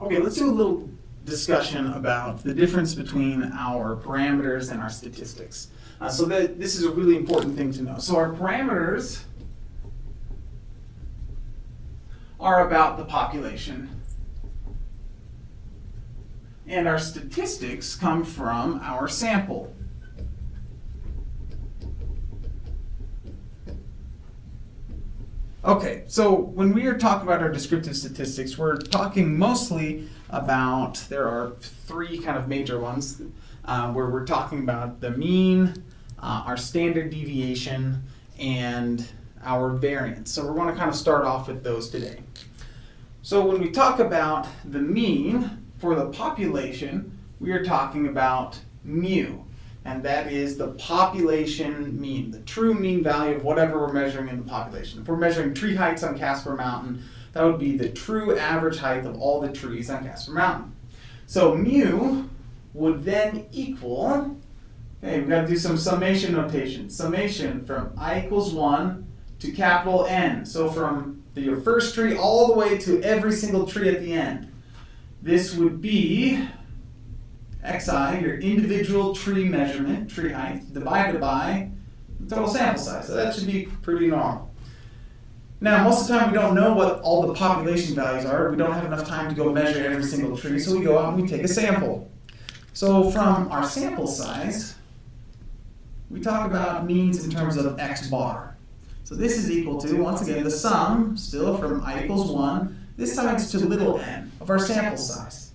Okay, let's do a little discussion about the difference between our parameters and our statistics. Uh, so that this is a really important thing to know. So our parameters are about the population. And our statistics come from our sample. Okay, so when we are talking about our descriptive statistics, we're talking mostly about, there are three kind of major ones, uh, where we're talking about the mean, uh, our standard deviation, and our variance. So we're going to kind of start off with those today. So when we talk about the mean for the population, we are talking about mu and that is the population mean, the true mean value of whatever we're measuring in the population. If we're measuring tree heights on Casper Mountain, that would be the true average height of all the trees on Casper Mountain. So mu would then equal, okay, we've got to do some summation notation. Summation from i equals 1 to capital N. So from the, your first tree all the way to every single tree at the end. This would be xi, your individual tree measurement, tree height, divided by the total sample size. So that should be pretty normal. Now, most of the time we don't know what all the population values are. We don't have enough time to go measure every single tree, so we go out and we take a sample. So from our sample size, we talk about means in terms of x bar. So this is equal to, once again, the sum, still from i equals 1, this time it's to little n of our sample size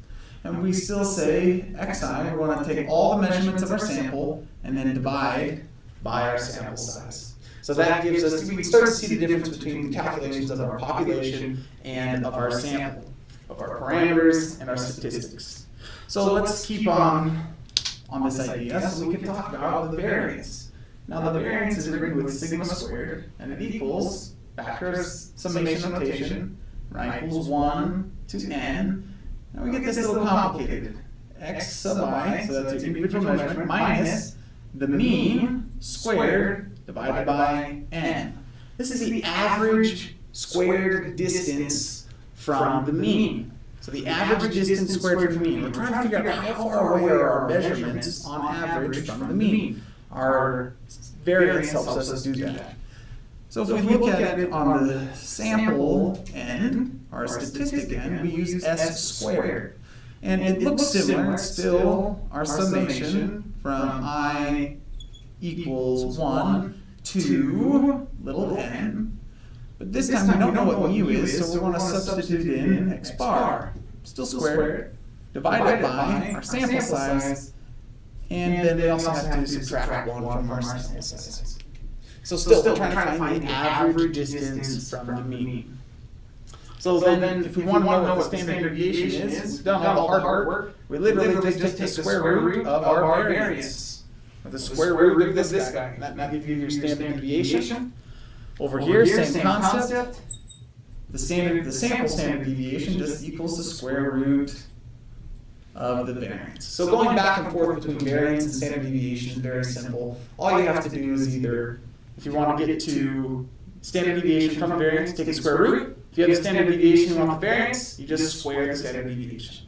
and we still say xi, we want to take all the measurements of our sample and then divide by our sample size. So that gives us, we start to see the difference between the calculations of our population and of our sample, of our parameters and our statistics. So let's keep on on this idea so we can talk about the variance. Now the variance is written with sigma squared and it equals, factors summation notation, right, equals 1 to n now we get this a little complicated. x sub i, so that's your individual measurement, minus the mean squared divided by n. This is the average squared distance from the mean. So the average distance squared from the mean. We're trying to figure out how far away are our measurements on average from the mean. Our variance helps us do that. So if, so we, look, look at it on the sample end, our statistic end, we use s squared. And it, it looks similar, it's still our summation from i equals 1 to little n. But this time we don't know what mu is, so we want to substitute in x bar. Still squared, divided by our sample size, and then we also have to subtract 1 from our sample size. So still, so still trying, trying to find the average distance from the mean. So, so then, then, if we, want to know what the standard deviation is, we've done all the hard work. We literally, literally just, take the square root of our variance. Or the square root of this guy. That, that gives you your standard deviation. Over here, same concept. The standard, the sample standard deviation just equals the square root of the variance. So going back and forth between variance and standard deviation is very simple. All you have to do is either if you want to get to standard deviation from a variance, take the square root. If you have the standard deviation you want the variance, you just square the standard deviation.